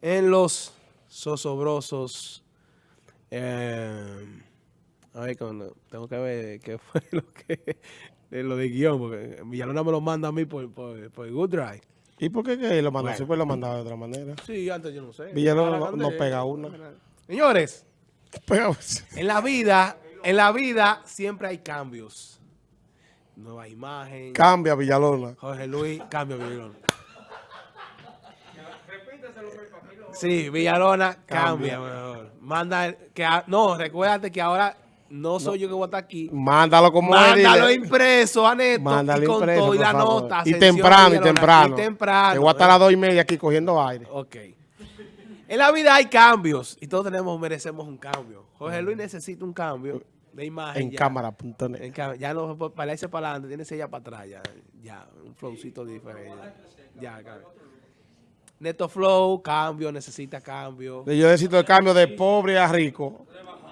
en los zosobrosos. Eh, a ver, cuando, tengo que ver qué fue lo que lo de guion, porque Villalona me lo manda a mí por, por, por Good Drive. ¿Y por qué que lo mandó? Bueno. lo mandaba de otra manera. Sí, antes yo no sé. Villalona no, no, pega una. Señores, en la vida, en la vida siempre hay cambios. Nueva imagen. Cambia Villalona. Jorge Luis, cambia Villalona. Sí, Villalona cambia, mejor. Manda que no, recuérdate que ahora no soy yo que voy a estar aquí. Mándalo como Mándalo él, impreso a Neto Mándalo y con impreso, todo y la favor. nota. Y temprano, y temprano. Y temprano. Que voy a estar a las dos y media aquí cogiendo aire. Ok. En la vida hay cambios y todos tenemos, merecemos un cambio. Jorge Luis necesita un cambio de imagen. En cámara.net. Ya no para irse para adelante, tiene ya para atrás. Ya, ya un flowcito diferente. Ya, cambio. Neto Flow, cambio, necesita cambio. Yo necesito el cambio de pobre a rico.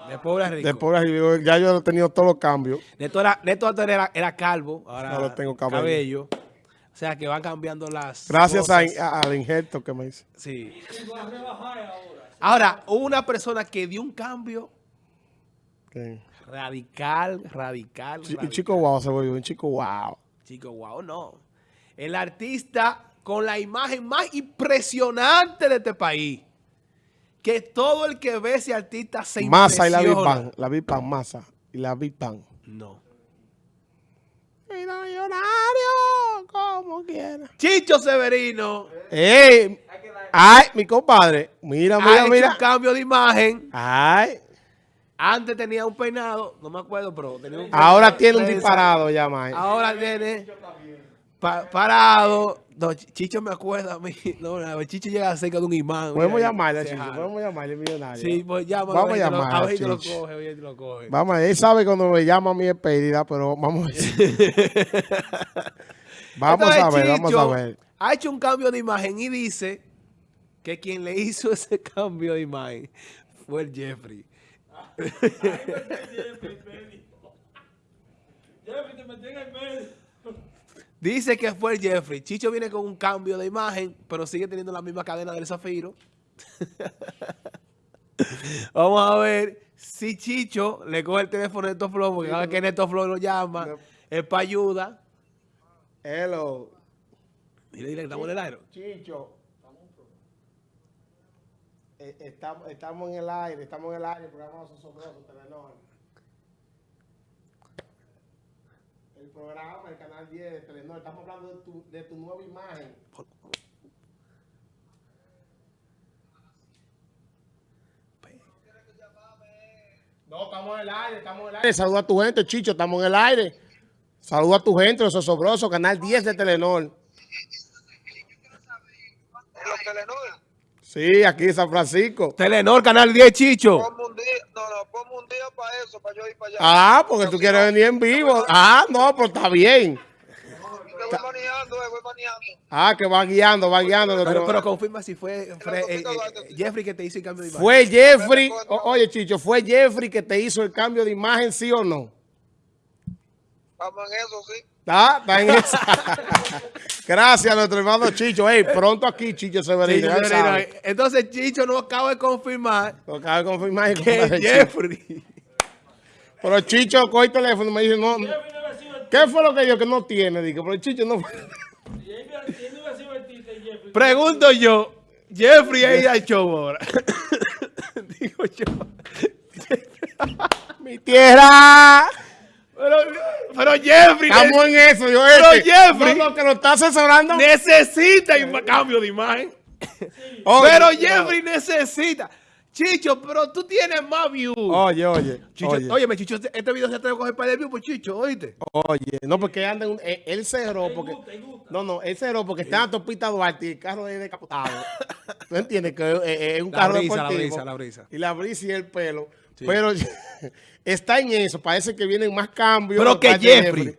De pobre a rico. De pobre a rico. Ya yo he tenido todos los cambios. Neto, era, Neto antes era, era calvo, ahora, ahora tengo cabello. cabello. O sea, que van cambiando las Gracias cosas. A, al injerto que me hice. Sí. Ahora, hubo una persona que dio un cambio ¿Qué? radical, radical, radical. chico wow se volvió un chico wow. Chico wow, no. El artista con la imagen más impresionante de este país. Que todo el que ve ese artista se Masa y la Big. Bang. La Big Bang, Masa y la Big Bang. No. millonario, como quiera. Chicho Severino ¡Ey! ¡Ay, mi compadre! Mira, ha mira, hecho mira. un cambio de imagen. ¡Ay! Antes tenía un peinado, no me acuerdo, pero tenía un peinado Ahora tiene un disparado ya, May. Ahora tiene pa- parado. No, Ch- Chicho me acuerda a mí. No, no, Chicho llega cerca de un imán. Podemos mira, llamarle a Chicho, jala. podemos llamarle millonario. Sí, pues llámalo. Vamos a ver si te lo- llamar A a ver si te lo coge, a ver si te lo coge. Vamos, a ver, él sabe cuando me llama a mí es pérdida, pero vamos a ver. vamos Entonces, a ver, vamos a ver. Ha hecho un cambio de imagen y dice que quien le hizo ese cambio de imagen fue el Jeffrey. Dice que fue el Jeffrey. Chicho viene con un cambio de imagen, pero sigue teniendo la misma cadena del Zafiro. Vamos a ver si Chicho le coge el teléfono de Neto Flow, porque cada vez que Neto Flow lo llama, No. es para ayuda. Hello. Dile, dile estamos en el aire. Chicho. Eh, Estamos, estamos en el aire, estamos en el aire, el programa Sosobroso, Telenor. El programa, el canal 10 de Telenor. Estamos hablando de tu, de tu nueva imagen. No, estamos en el aire, estamos en el aire. Saluda a tu gente, Chicho, estamos en el aire. Saluda a tu gente, los Sosobrosos, canal 10 de Telenor. en los Telenor. Sí, aquí en San Francisco. Telenor, Canal 10, Chicho. Ponme un día, no, no, ponme un día para eso, para yo ir para allá. Ah, porque tú quieres venir en vivo. Ah, no, pero está bien. Voy manejando, eh, voy manejando. Ah, que va guiando, va guiando. Pero, nuestro- pero confirma si fue Fre- eh, eh, Jeffrey que te hizo el cambio de imagen. Fue Jeffrey, o- oye Chicho, fue Jeffrey que te hizo el cambio de imagen, ¿sí o no? Vamos en eso, sí. ¿Está? Está en esa. Gracias a nuestro hermano Chicho. Ey, pronto aquí, Chicho Severino. sabe. Entonces Chicho nos acaba de confirmar Lo acabo de confirmar. que Chicho. Jeffrey. Pero Chicho coge el teléfono y me dice, no. ¿Qué fue lo que yo que no tiene? Digo, pero Chicho no. Pregunto yo, Jeffrey ido al show ahora. Digo yo. Mi tierra. Pero, pero Jeffrey Estamos en eso, yo Pero este. Jeffrey- no, que lo está asesorando. necesita un cambio de imagen. Oye, pero no. Jeffrey necesita. Chicho, pero tú tienes más views. Oye, oye. Chicho, oye. óyeme, Chicho, este este video se atreve a coger para de views por Chicho, ¿oíste? Oye, no, porque anda en un, él, él cerró porque. No, no, él cerró porque está en Topita Duarte y el carro es decapotado. ¿Tú entiendes? Que es, es- es un La carro brisa, la deportivo. brisa, la brisa. Y la brisa y el pelo. Pero está en eso. Parece que vienen más cambios. Pero que Jeffrey.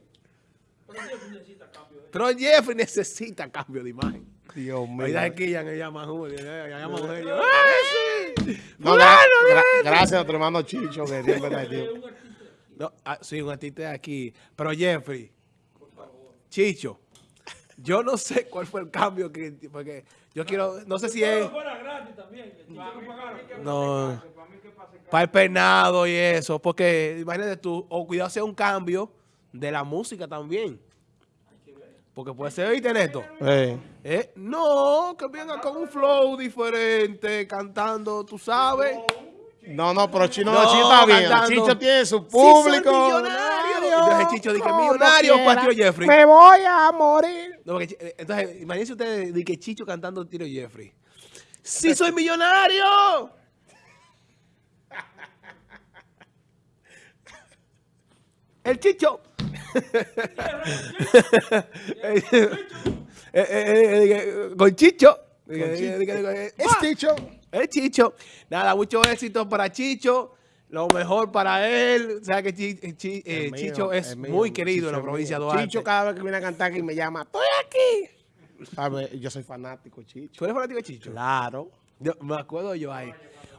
Pero Jeffrey necesita cambio de imagen. Dios mío. Oiga, aquí ya me llaman Julio, ya Julio. ¡Ay, sí! No, gra- gra- gracias a nuestro hermano Chicho, que. No, ah, sí, un artista de aquí. Pero Jeffrey, Chicho, yo no sé cuál fue el cambio que. Porque yo quiero. No sé si es. No. Para el peinado y eso. Porque imagínate tú, o cuidado sea un cambio de la música también. Porque puede ser, ¿viste, Neto? Eh. Eh, No, que venga con un flow diferente, cantando, tú sabes. No, no, pero Chino, No, Chino está bien. cantando. Chicho tiene su público. Entonces Chicho dice, millonario, Patio Jeffrey. Me voy a morir. No, porque, eh, entonces, imagínense ustedes de que Chicho cantando Tiro Jeffrey. ¡Sí soy millonario! El Chicho. Eh, eh, Con Chicho. Es ¡Ah! Chicho. El Chicho. Nada, mucho éxito para Chicho. Lo mejor para él. O sea que eh, eh, mío, Chicho es mío, muy querido en la provincia de. Duarte. Chicho cada vez que viene a cantar aquí me llama, estoy aquí. ¿Sabe? Yo soy fanático, Chicho. ¿Tú eres fanático de Chicho? Claro. Yo- me acuerdo yo ahí.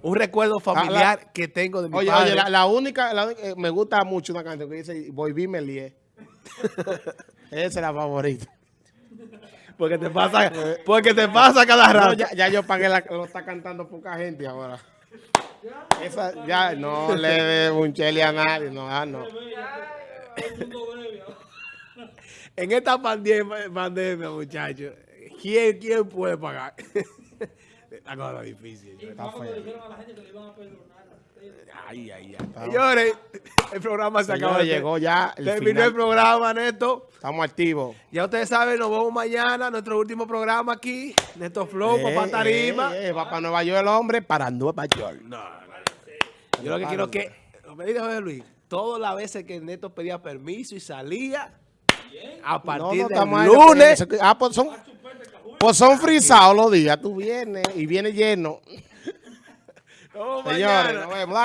Un recuerdo familiar que tengo de mi Oye, padre. oye, la, la única, la eh, me gusta mucho una canción que dice, Volví me lié. Esa es la favorita. Porque te pasa, porque te pasa cada No, rato. ya, ya yo pagué la, lo está cantando poca gente ahora. Esa, ya, no le de un chele a nadie, no, ah, no. En esta pandemia, pandemia muchachos, ¿quién, ¿quién puede pagar? La cosa difícil. Está feo. Ay, ay, ay. Señores, el programa se acabó. Señores, llegó ya el Terminó final. el programa, Neto. Estamos activos. Ya ustedes saben, nos vemos mañana, nuestro último programa aquí. Neto Flow, Eh, Papá Tarima. eh, eh, va para Nueva York el hombre, para Nueva York. No, no, Yo lo que quiero es que, que dice José Luis, todas las veces que Neto pedía permiso y salía, a partir del lunes, Ah, pues son, pues son frisados los días. Tú vienes y vienes lleno. No, Señores, mañana. nos vemos.